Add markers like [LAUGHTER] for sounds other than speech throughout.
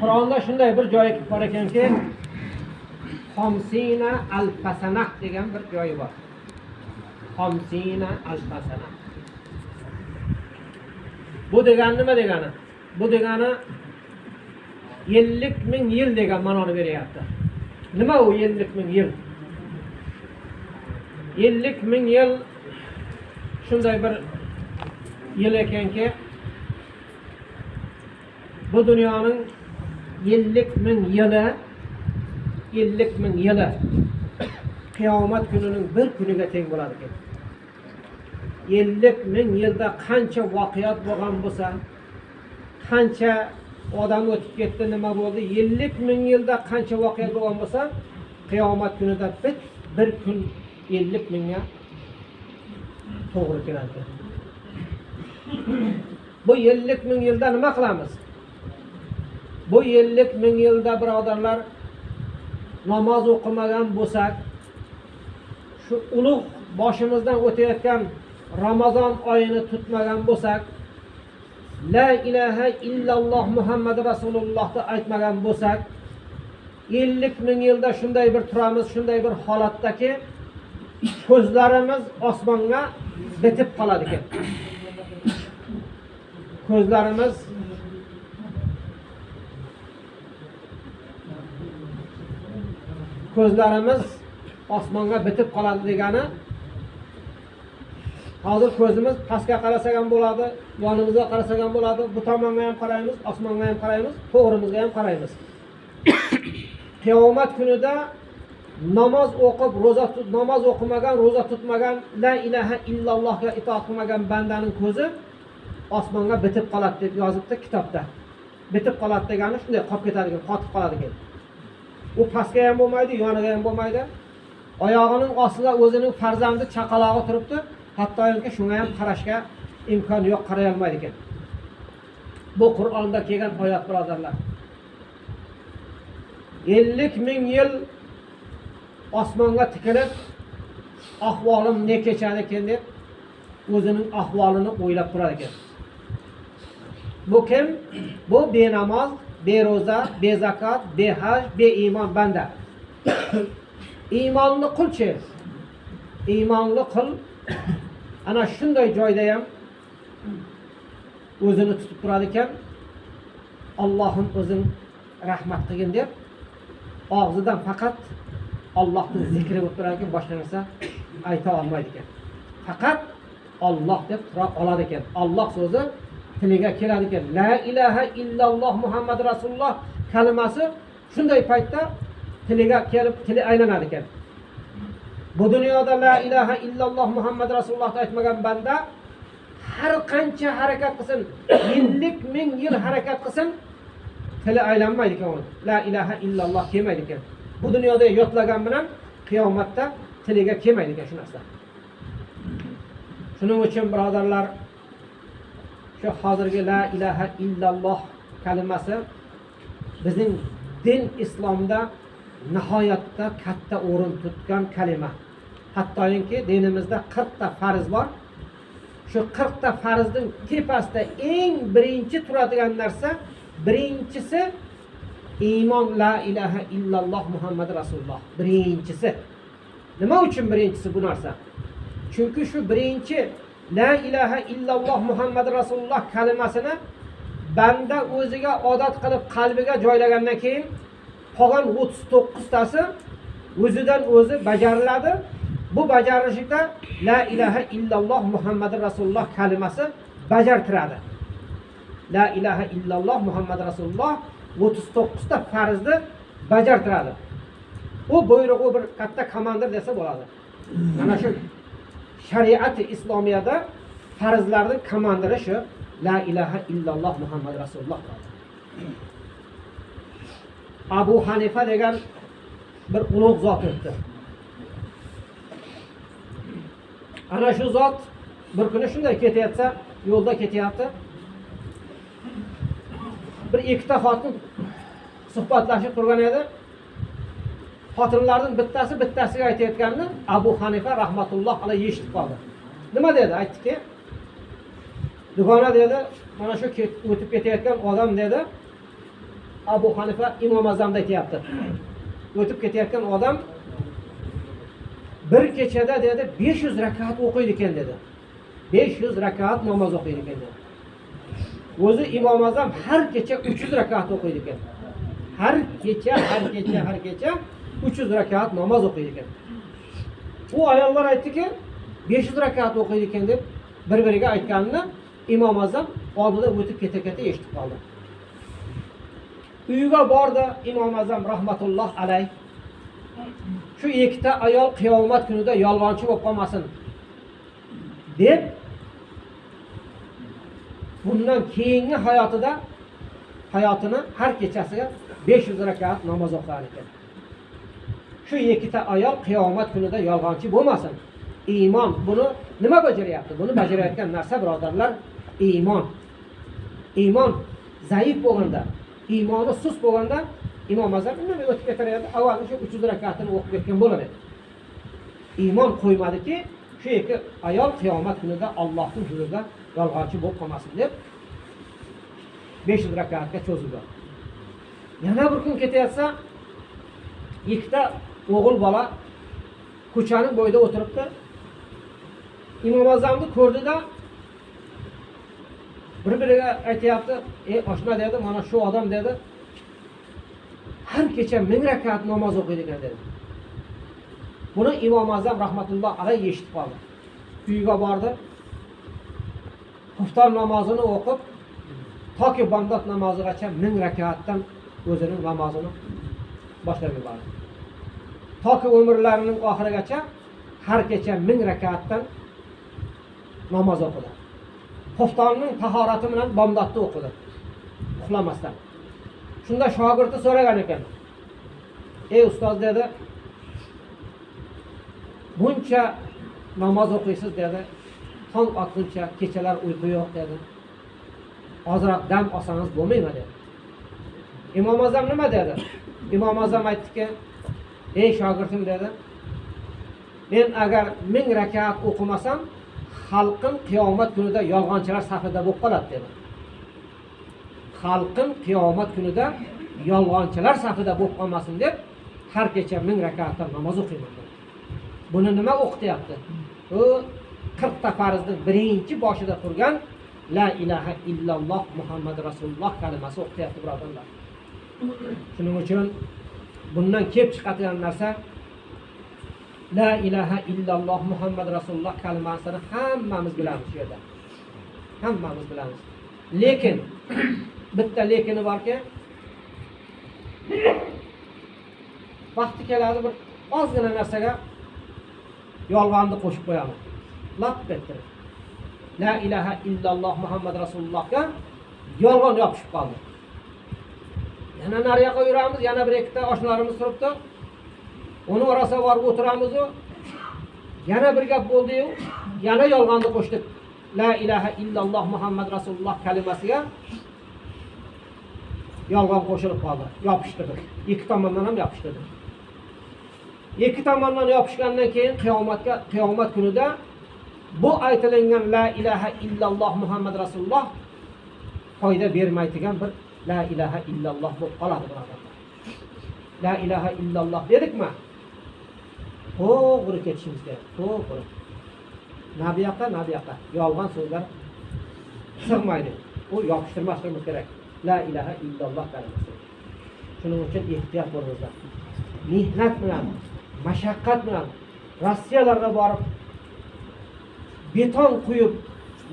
qur'onda shunday bir joyi bor ekanki xomsina alfasana degan bir joyi bor. Xomsina alfasana bu degani nima degani? Bu degani ellik ming yil degan ma'noni beryapti. Nima u ellik ming yil? Ellik ming yil shunday bir yil ekanki bu dunyoning ellik ming yili ellik ming yili qiyomat kunining bir kuniga teng bo'ladi ekan ellik ming yilda qancha voqeat bo'lgan bo'lsa qancha odam o'tib ketdi nima bo'ldi ellik ming yilda qancha voqea bo'lgan bo'lsa qiyomat kunida bir, bir kun ellik mingga to'g'ri keladi bu ellik ming yilda nima qilamiz? Bu ellik ming yilda birodarlar namoz o'qimagan bo'lsak shu ulug' boshimizdan o'tayotgan ramazon oyini tutmagan bo'lsak la ilaha illalloh muhammad rasulullohni aytmagan bo'lsak ellik ming yilda shunday bir turamiz shunday bir holatdaki ko'zlarimiz osmonga bitib qoladi ekan. Ko'zlarimiz ko'zlarimiz osmonga bitib qoladi degani hozir ko'zimiz pastga qarasak ham bo'ladi yonimizga qarasak ham bo'ladi. Bu tomonga ham qaraymiz osmonga ham qaraymiz to'g'rimizga ham qaraymiz. [COUGHS] Qiyomat kunida namoz o'qib ro'za tut namoz o'qimagan ro'za tutmagan la ilaha illallohga itoat qilmagan bandaning ko'zi osmonga bitib qoladi deb yozibdi kitobda. Bitib qoladi degani shunday qolib ketadi ekan qotib qoladi ekan u pastga ham bo'lmaydi yoniga ham bo'lmaydi. Oyog'ining ostida o'zining farzandi chaqalog'i turibdi. Hattoki shunga ham qarashga imkon yo'q qaray olmaydi ekan. Bu qur'onda kelgan oyat birodarlar. Ellik ming yil osmonga tikilib ahvolim ne kechadi ekan deb o'zining ahvolini o'ylab turar ekan. Bu kim? Bu benamoz bero'za bezakot behaj beiymon banda. Iymonli qulchi iymonli qul ana shunday joyda ham o'zini tutib turar ekan ollohim o'zing rahmat qilgin deb og'zidan faqat ollohni zikri bo'lib turar ekan boshqa narsa ayta olmaydi ekan faqat olloh deb tura oladi ekan olloh so'zi tiliga keladi ekan la ilaha illalloh muhammad rasululloh kalimasi shunday paytda tiliga kelib tili aylanadi ekan bu dunyoda la ilaha illalloh muhammad rasulullohni aytmagan banda har qancha harakat qilsin yillik ming yil harakat qilsin tili aylanmaydi ekan uni la ilaha illalloh kelmaydi ekan. Bu dunyoda yodlagan bilan qiyomatda tiliga kelmaydi ekan shu narsa. Shuning uchun birodarlar shu hozirgi la ilaha illalloh kalimasi bizning din islomda nihoyatda katta o'rin tutgan kalima. Hattoki dinimizda qirqta farz bor. Shu qirqta farzning tepasida eng birinchi turadigan narsa birinchisi iymon la ilaha illalloh muhammad rasululloh. Birinchisi. Nima uchun birinchisi bu narsa? Chunki shu birinchi la ilaha illalloh muhammad rasululloh kalimasini banda o'ziga odat qilib qalbiga joylagandan keyin qolgan o'ttiz to'qqiztasi o'zidan o'zi bajariladi. Bu bajarilishida la ilaha illalloh muhammad rasululloh kalimasi bajartiradi. La ilaha illalloh muhammad rasululloh o'ttiz to'qqizta farzni bajartiradi. U buyrug'i bir katta komandir desa bo'ladi. Mana shu. Shariati islomiyada farzlarni komandiri shu la ilaha illalloh muhammad rasululloh abu hanifa degan bir ulug' zot o'tdi. Ana shu zot bir kuni shunday ketayotsa yo'lda ketyapti. Bir ikkita xotin suhbatlashib turgan edi. Xotinlarning bittasi bittasiga aytayotganini abu hanifa rahmatulloh alayhi eshitib qoldi. Nima dedi? Aytdiki dugona dedi mana shu o'tib ketayotgan odam dedi abu hanifa imom azamda aytyapti. O'tib ketayotgan odam bir kechada dedi besh yuz rakat o'qiydi ekan dedi. Besh yuz rakat namoz o'qiydi ekan dedi. O'zi imom azam har kecha uch yuz rakat o'qiydi ekan. Har kecha har kecha har kecha uch yuz rakat namoz o'qiydi ekan. U ayollar aytdiki besh yuz rakat o'qiydi ekan deb bir biriga aytganini imom azam oldida o'tib keta keta eshitib qoldi. Uyiga bordi imom azam rahmatulloh alayh shu ikkita ayol qiyomat kunida yolg'onchi bo'lib qolmasin deb bundan keyingi hayotida hayotini har kechasiga besh yuz rakat namoz o'qir ekan. Shu ikkita ayol qiyomat kunida yolg'onchi bo'lmasin. Iymon buni nima bajaryapti? Buni bajarayotgan narsa birodarlar iymon. Iymon zaif bo'lganda iymoni sust bo'lganda imom azam indamay o'tib ketaveradi. Avval o'sha uch yuz rakatini o'qib ketgan bo'lar edi iymon qo'ymadiki shu ikki ayol qiyomat kunida ollohni huzurida yolg'onchi bo'lib qolmasin deb besh yuz rakatga cho'zildi. Yana bir kun ketayotsa ikkita o'g'il bola ko'chani bo'yida o'tiribdi. Imom azamni ko'rdida bir biriga aytyapti ey oshna dedi mana shu odam dedi. Har kecha ming rakat namoz o'qiydi ekan dedi. Buni imom azam rahmatulloh alayhi eshitib qoldi. Uyiga bordi. Xufton namozini o'qib toki bomdod namozigacha ming rakatdan o'zini namozini boshlab yubordi. Toki umrlarining oxirigacha har kecha ming rakatdan namoz o'qidi xuftonning tahorati bilan bomdodni o'qidi uxlamasdan. Shunda shogirdi so'ragan ekan. Ey ustoz dedi. Buncha namoz o'qiysiz dedi. Tong otguncha kechalar uyqu yo'q dedi. Ozroq dam olsangiz bo'lmaymi dedi. Imom azam nima dedi? [LAUGHS] Imom azam aytdiki ey shogirdim dedi men agar ming rakat o'qimasam xalqim qiyomat kunida yolg'onchilar safida bo'lib qoladi dedi. Xalqim qiyomat kunida yolg'onchilar safida bo'lib qolmasin deb har kecha ming rakatdan namoz o'qiyman dedi. buni nima o'qityapti? U qirqta farzni birinchi boshida turgan la ilaha illalloh muhammad rasululloh kalimasi o'qityapti birodarlar. Shuning uchun bundan kelib chiqadigan narsa la ilaha illalloh muhammad rasululloh kalimasini hammamiz bilamiz shu yerda. Hammamiz bilamiz. Lekin [CLEARS THROAT] bitta lekini borki [CLEARS THROAT] vaqti keladi bir ozgina narsaga yolg'onni qo'shib qo'yamiz. Lap ettirib la ilaha illalloh muhammad rasulullohga yolg'on yopishib qoldi. Yana nariyoqqa yuramiz yana bir ikkita oshnalarimiz turibdi. Uni orasiga borib o'tiramizu. Yana bir gap bo'ldiyu yana yolg'onni qo'shdik. La ilaha illalloh muhammad rasululloh kalimasiga yolg'on qo'shilib qoldi. Yopishtirdik. Ikki tomondan ham yopishtirdik. Ikki tomondan yopishgandan keyin qiyomatga qiyomat kunida bu aytilingan la ilaha illalloh muhammad rasululloh foyda bermaydigan bir la illalloh bo'lib qoladi birodarlar la ilaha illalloh dedikmi to'g'ri ketishimiz kerak to'g'ri na bu yoqqa na bu yoqqa yolg'on so'zlar sig'maydi u yopishtirmasligimiz kerak la ilaha illalloh kalimasi shuning uchun ehtiyot bo'lingizlar mehnat bilan mashaqqat bilan rossiyalarga borib beton quyib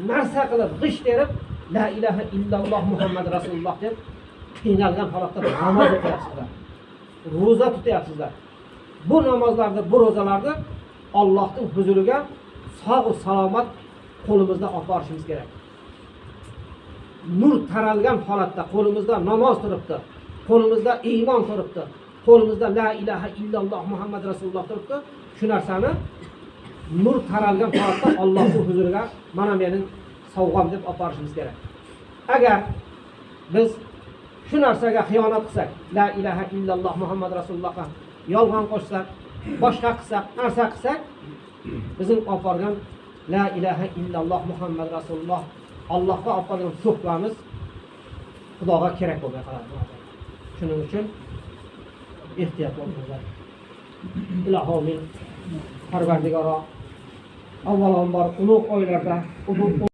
narsa qilib g'isht terib la ilaha illalloh muhammad rasululloh deb qiynalgan holatda namoz o'qiyapsizlar. Ro'za tutyapsizlar. Bu namozlarni bu ro'zalarni ollohni huzuriga sog'u salomat qo'limizda olib borishimiz kerak. Nur taralgan holatda qo'limizda namoz turibdi qo'limizda iymon turibdi qo'limizda la ilaha illalloh muhammad rasululloh turibdi. Shu narsani nur taralgan holatda ollohni huzuriga mana mening sovg'am deb olib borishimiz kerak. Agar biz shu narsaga xiyonat qilsak la ilaha illalloh muhammad rasulullohga yolg'on qo'shsak boshqa qilsak narsa qilsak bizning olib borgan la ilaha illalloh muhammad rasululloh allohga olib borgan suhbamiz xudoga kerak bo'lmay qoladi. Shuning uchun ehtiyot bo'linglar ilohomin parvardigoro avvalambor ulug' oylarda ulug'